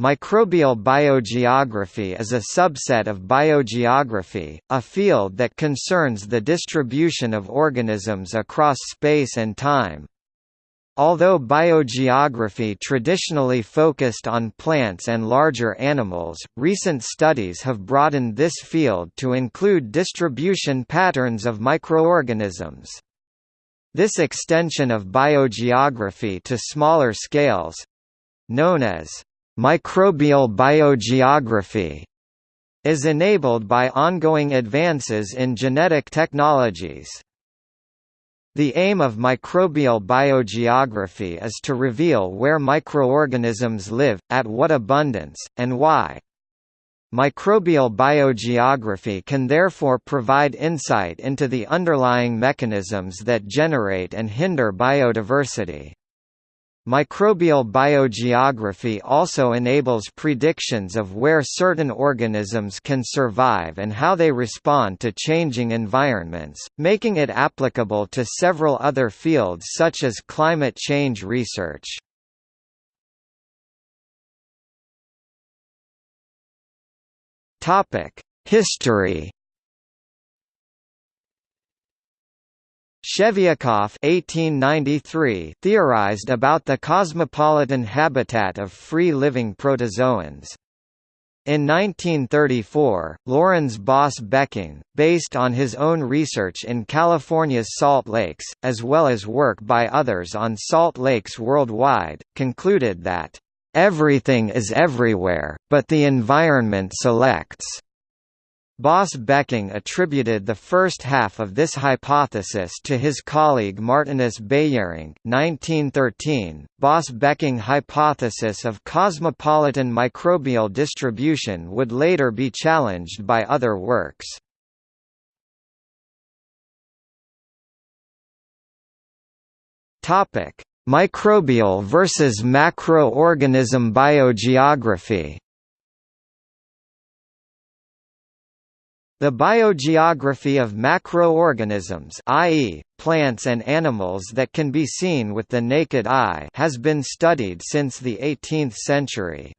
Microbial biogeography is a subset of biogeography, a field that concerns the distribution of organisms across space and time. Although biogeography traditionally focused on plants and larger animals, recent studies have broadened this field to include distribution patterns of microorganisms. This extension of biogeography to smaller scales—known as Microbial biogeography is enabled by ongoing advances in genetic technologies. The aim of microbial biogeography is to reveal where microorganisms live, at what abundance, and why. Microbial biogeography can therefore provide insight into the underlying mechanisms that generate and hinder biodiversity. Microbial biogeography also enables predictions of where certain organisms can survive and how they respond to changing environments, making it applicable to several other fields such as climate change research. History Shevlyakov (1893) theorized about the cosmopolitan habitat of free-living protozoans. In 1934, Lourens Baas Becking, based on his own research in California's salt lakes, as well as work by others on salt lakes worldwide, concluded that, "...everything is everywhere, but the environment selects." Baas Becking attributed the first half of this hypothesis to his colleague Martinus Beijerinck 1913. Baas Becking hypothesis of cosmopolitan microbial distribution would later be challenged by other works. Topic: Microbial versus macroorganism biogeography. The biogeography of macroorganisms i.e., plants and animals that can be seen with the naked eye has been studied since the 18th century.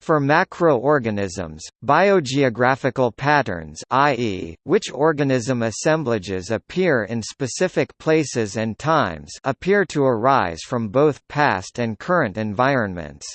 For macroorganisms, biogeographical patterns i.e., which organism assemblages appear in specific places and times appear to arise from both past and current environments.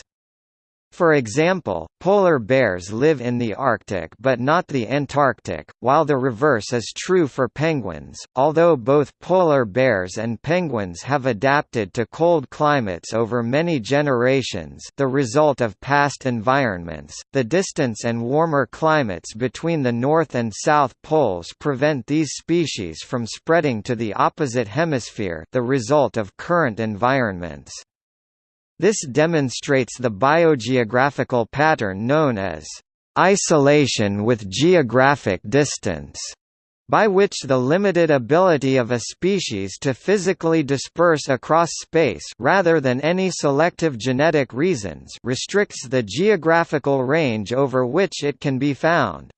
For example, polar bears live in the Arctic but not the Antarctic, while the reverse is true for penguins. Although both polar bears and penguins have adapted to cold climates over many generations, the result of past environments, the distance and warmer climates between the north and south poles prevent these species from spreading to the opposite hemisphere, the result of current environments. This demonstrates the biogeographical pattern known as isolation with geographic distance, by which the limited ability of a species to physically disperse across space rather than any selective genetic reasons restricts the geographical range over which it can be found.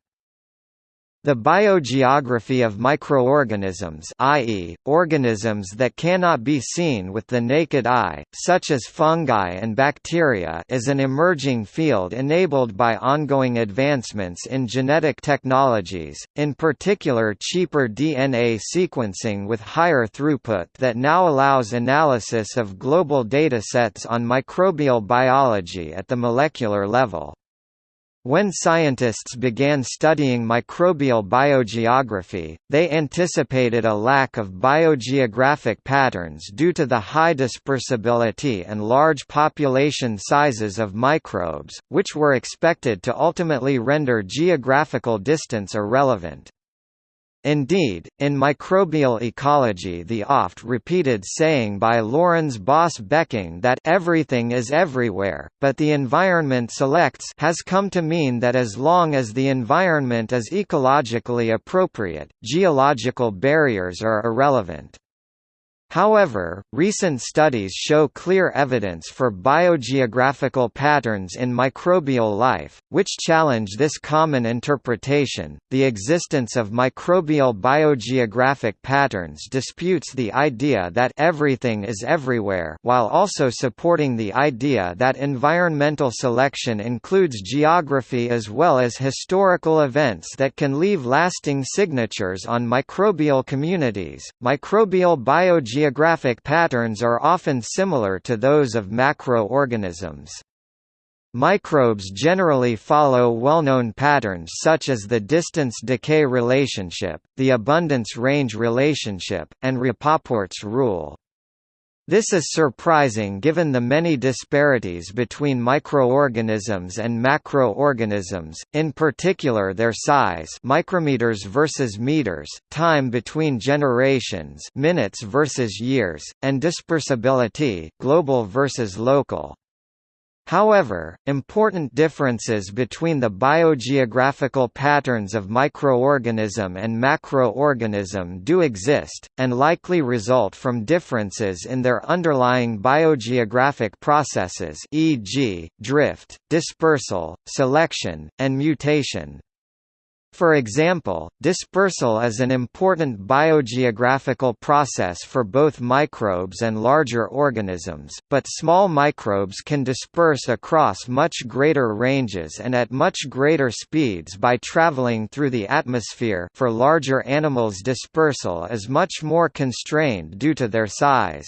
The biogeography of microorganisms i.e., organisms that cannot be seen with the naked eye, such as fungi and bacteria is an emerging field enabled by ongoing advancements in genetic technologies, in particular cheaper DNA sequencing with higher throughput that now allows analysis of global datasets on microbial biology at the molecular level. When scientists began studying microbial biogeography, they anticipated a lack of biogeographic patterns due to the high dispersibility and large population sizes of microbes, which were expected to ultimately render geographical distance irrelevant. Indeed, in microbial ecology the oft-repeated saying by Lourens Baas Becking that everything is everywhere, but the environment selects has come to mean that as long as the environment is ecologically appropriate, geological barriers are irrelevant. However, recent studies show clear evidence for biogeographical patterns in microbial life, which challenge this common interpretation. The existence of microbial biogeographic patterns disputes the idea that everything is everywhere, while also supporting the idea that environmental selection includes geography as well as historical events that can leave lasting signatures on microbial communities. Microbial biogeography Geographic patterns are often similar to those of macroorganisms. Microbes generally follow well-known patterns such as the distance-decay relationship, the abundance-range relationship, and Rapoport's rule. This is surprising given the many disparities between microorganisms and macroorganisms, in particular their size micrometers versus meters, time between generations minutes versus years, and dispersibility global versus local. However, important differences between the biogeographical patterns of microorganism and macroorganism do exist, and likely result from differences in their underlying biogeographic processes e.g., drift, dispersal, selection, and mutation. For example, dispersal is an important biogeographical process for both microbes and larger organisms, but small microbes can disperse across much greater ranges and at much greater speeds by traveling through the atmosphere for larger animals dispersal is much more constrained due to their size.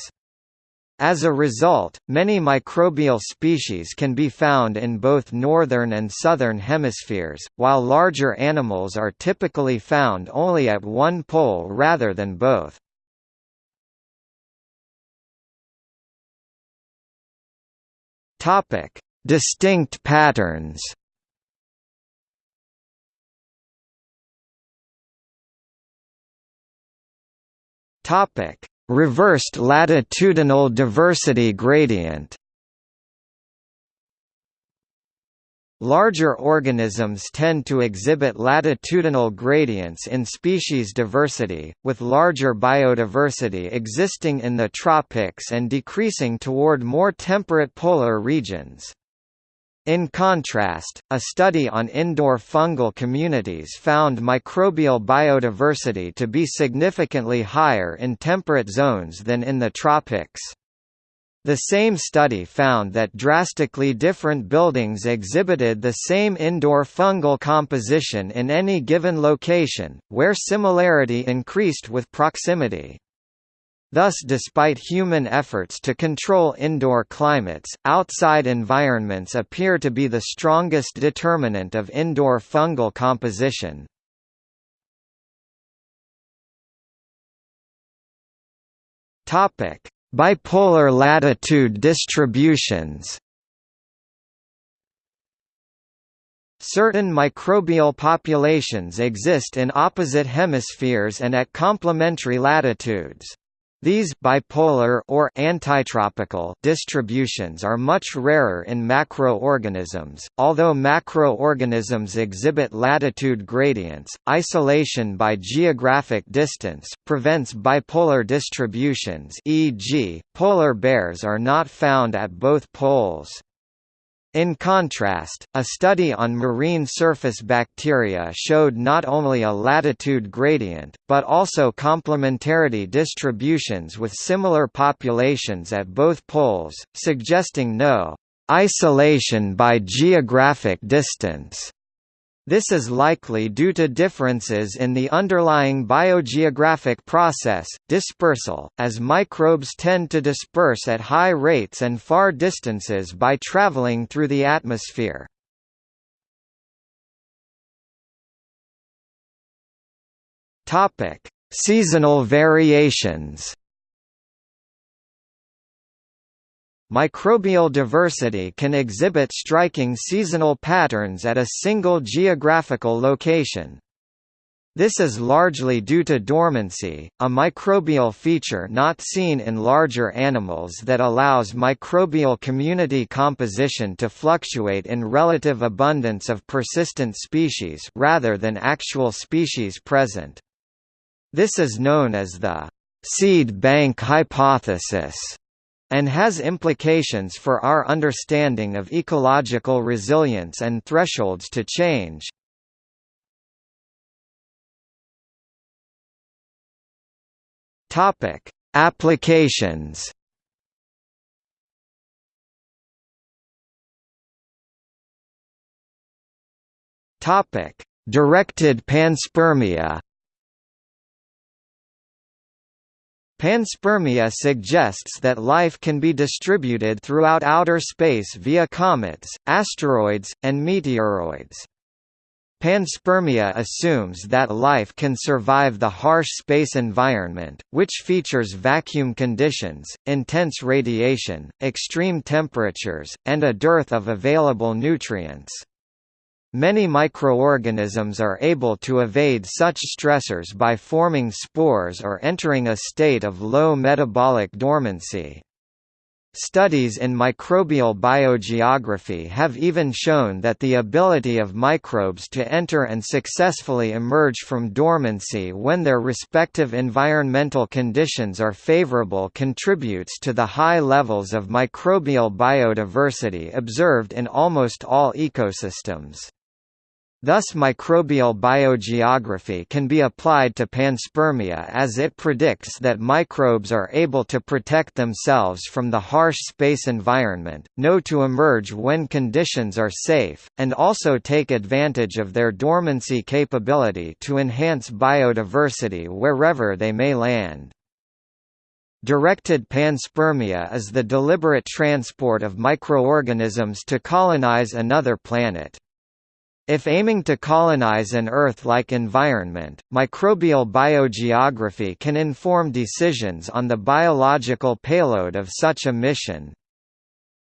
As a result, many microbial species can be found in both northern and southern hemispheres, while larger animals are typically found only at one pole rather than both. Topic: Distinct patterns. Topic: Reversed latitudinal diversity gradient Larger organisms tend to exhibit latitudinal gradients in species diversity, with larger biodiversity existing in the tropics and decreasing toward more temperate polar regions. In contrast, a study on indoor fungal communities found microbial biodiversity to be significantly higher in temperate zones than in the tropics. The same study found that drastically different buildings exhibited the same indoor fungal composition in any given location, where similarity increased with proximity. Thus despite human efforts to control indoor climates, outside environments appear to be the strongest determinant of indoor fungal composition. Bipolar latitude distributions Certain microbial populations exist in opposite hemispheres and at complementary latitudes. These bipolar or antitropical distributions are much rarer in macroorganisms. Although macroorganisms exhibit latitude gradients, isolation by geographic distance prevents bipolar distributions, e.g., polar bears are not found at both poles. In contrast, a study on marine surface bacteria showed not only a latitude gradient, but also complementarity distributions with similar populations at both poles, suggesting no isolation by geographic distance. This is likely due to differences in the underlying biogeographic process, dispersal, as microbes tend to disperse at high rates and far distances by traveling through the atmosphere. Seasonal variations Microbial diversity can exhibit striking seasonal patterns at a single geographical location. This is largely due to dormancy, a microbial feature not seen in larger animals that allows microbial community composition to fluctuate in relative abundance of persistent species rather than actual species present. This is known as the seed bank hypothesis and has implications for our understanding of ecological resilience and thresholds to change. Topic: Applications. Topic: Directed panspermia. Panspermia suggests that life can be distributed throughout outer space via comets, asteroids, and meteoroids. Panspermia assumes that life can survive the harsh space environment, which features vacuum conditions, intense radiation, extreme temperatures, and a dearth of available nutrients. Many microorganisms are able to evade such stressors by forming spores or entering a state of low metabolic dormancy. Studies in microbial biogeography have even shown that the ability of microbes to enter and successfully emerge from dormancy when their respective environmental conditions are favorable contributes to the high levels of microbial biodiversity observed in almost all ecosystems. Thus microbial biogeography can be applied to panspermia as it predicts that microbes are able to protect themselves from the harsh space environment, know to emerge when conditions are safe, and also take advantage of their dormancy capability to enhance biodiversity wherever they may land. Directed panspermia is the deliberate transport of microorganisms to colonize another planet. If aiming to colonize an Earth-like environment, microbial biogeography can inform decisions on the biological payload of such a mission.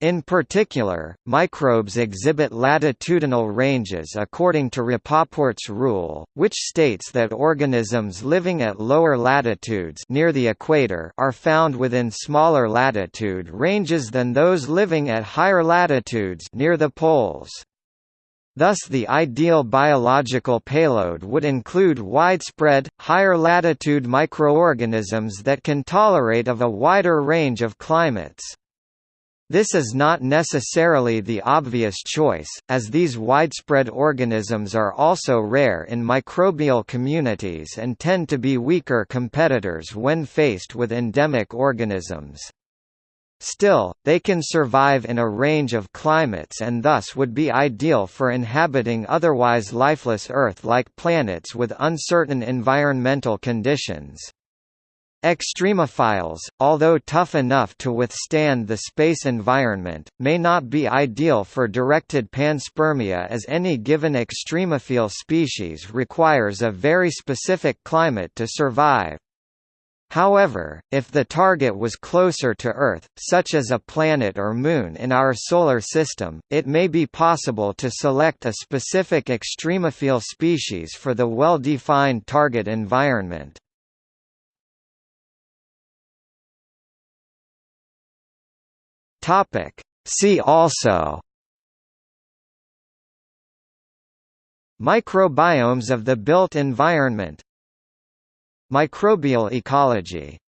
In particular, microbes exhibit latitudinal ranges according to Rapoport's rule, which states that organisms living at lower latitudes near the equator are found within smaller latitude ranges than those living at higher latitudes near the poles. Thus the ideal biological payload would include widespread, higher-latitude microorganisms that can tolerate of a wider range of climates. This is not necessarily the obvious choice, as these widespread organisms are also rare in microbial communities and tend to be weaker competitors when faced with endemic organisms. Still, they can survive in a range of climates and thus would be ideal for inhabiting otherwise lifeless Earth-like planets with uncertain environmental conditions. Extremophiles, although tough enough to withstand the space environment, may not be ideal for directed panspermia as any given extremophile species requires a very specific climate to survive. However, if the target was closer to Earth, such as a planet or moon in our Solar System, it may be possible to select a specific extremophile species for the well-defined target environment. See also Microbiomes of the built environment Microbial ecology